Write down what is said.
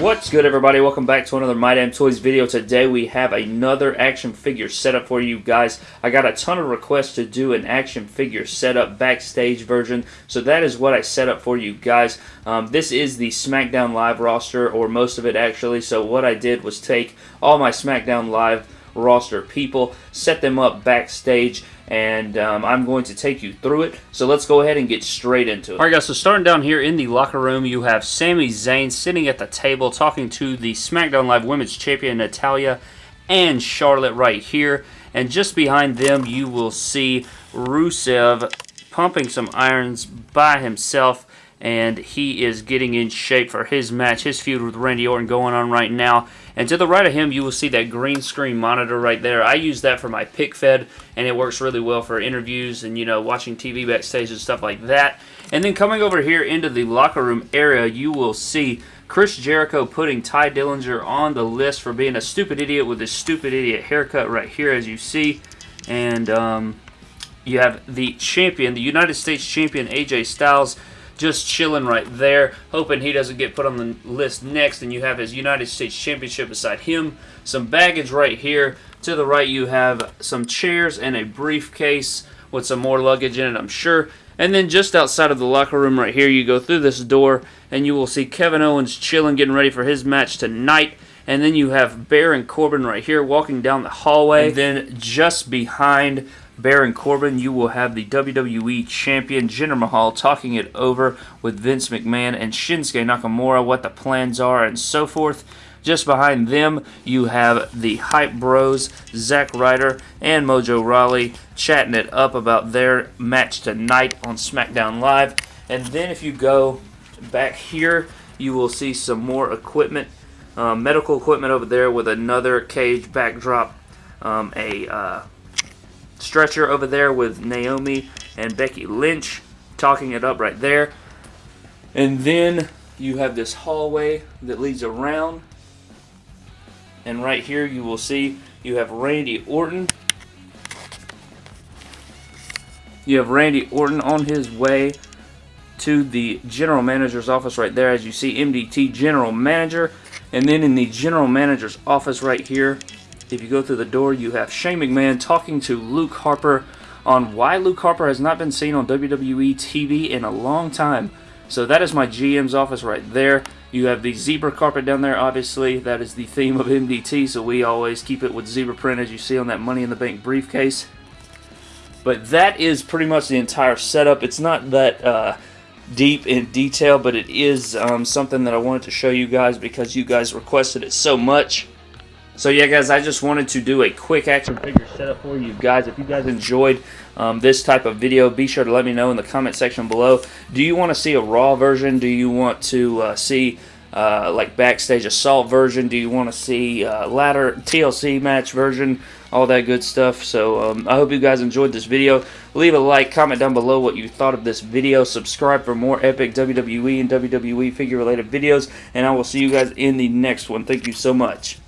What's good everybody? Welcome back to another My Damn Toys video. Today we have another action figure setup for you guys. I got a ton of requests to do an action figure setup backstage version, so that is what I set up for you guys. Um, this is the SmackDown Live roster, or most of it actually, so what I did was take all my SmackDown Live roster people, set them up backstage, and um, I'm going to take you through it. So let's go ahead and get straight into it. Alright guys, so starting down here in the locker room, you have Sami Zayn sitting at the table talking to the SmackDown Live Women's Champion Natalya and Charlotte right here. And just behind them, you will see Rusev pumping some irons by himself and he is getting in shape for his match, his feud with Randy Orton going on right now. And to the right of him, you will see that green screen monitor right there. I use that for my pick fed, and it works really well for interviews and, you know, watching TV backstage and stuff like that. And then coming over here into the locker room area, you will see Chris Jericho putting Tye Dillinger on the list for being a stupid idiot with his stupid idiot haircut right here, as you see. And um, you have the champion, the United States champion, AJ Styles, just chilling right there, hoping he doesn't get put on the list next, and you have his United States Championship beside him. Some baggage right here. To the right, you have some chairs and a briefcase with some more luggage in it, I'm sure. And then just outside of the locker room right here, you go through this door, and you will see Kevin Owens chilling, getting ready for his match tonight. And then you have Baron Corbin right here walking down the hallway. And then just behind Baron Corbin, you will have the WWE Champion Jinder Mahal talking it over with Vince McMahon and Shinsuke Nakamura, what the plans are and so forth. Just behind them, you have the Hype Bros, Zack Ryder, and Mojo Rawley chatting it up about their match tonight on SmackDown Live. And then if you go back here, you will see some more equipment, uh, medical equipment over there with another cage backdrop, um, a uh, stretcher over there with Naomi and Becky Lynch talking it up right there. And then you have this hallway that leads around. And right here you will see you have Randy Orton. You have Randy Orton on his way to the general manager's office right there as you see MDT general manager and then in the general manager's office right here if you go through the door, you have Shane McMahon talking to Luke Harper on why Luke Harper has not been seen on WWE TV in a long time. So that is my GM's office right there. You have the zebra carpet down there, obviously. That is the theme of MDT, so we always keep it with zebra print as you see on that Money in the Bank briefcase. But that is pretty much the entire setup. It's not that uh, deep in detail, but it is um, something that I wanted to show you guys because you guys requested it so much. So yeah, guys, I just wanted to do a quick action figure setup for you guys. If you guys enjoyed um, this type of video, be sure to let me know in the comment section below. Do you want to see a Raw version? Do you want to uh, see uh, like backstage assault version? Do you want to see uh, ladder TLC match version? All that good stuff. So um, I hope you guys enjoyed this video. Leave a like, comment down below what you thought of this video. Subscribe for more epic WWE and WWE figure related videos. And I will see you guys in the next one. Thank you so much.